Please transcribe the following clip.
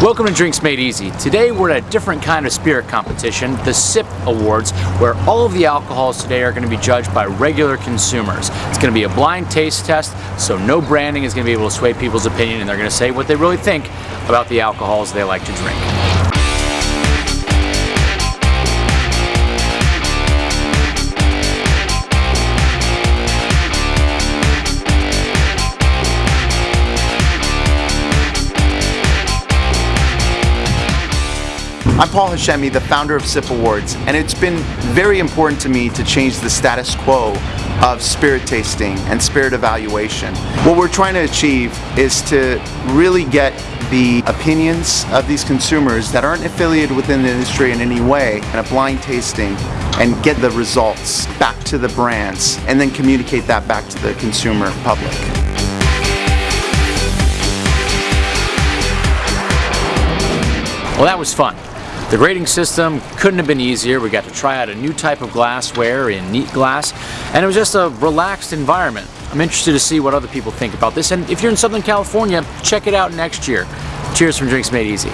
Welcome to Drinks Made Easy. Today we're at a different kind of spirit competition, the SIP Awards, where all of the alcohols today are going to be judged by regular consumers. It's going to be a blind taste test, so no branding is going to be able to sway people's opinion and they're going to say what they really think about the alcohols they like to drink. I'm Paul Hashemi, the founder of SIP Awards, and it's been very important to me to change the status quo of spirit tasting and spirit evaluation. What we're trying to achieve is to really get the opinions of these consumers that aren't affiliated within the industry in any way in a blind tasting and get the results back to the brands and then communicate that back to the consumer public. Well, that was fun. The grading system couldn't have been easier. We got to try out a new type of glassware in neat glass, and it was just a relaxed environment. I'm interested to see what other people think about this, and if you're in Southern California, check it out next year. Cheers from Drinks Made Easy.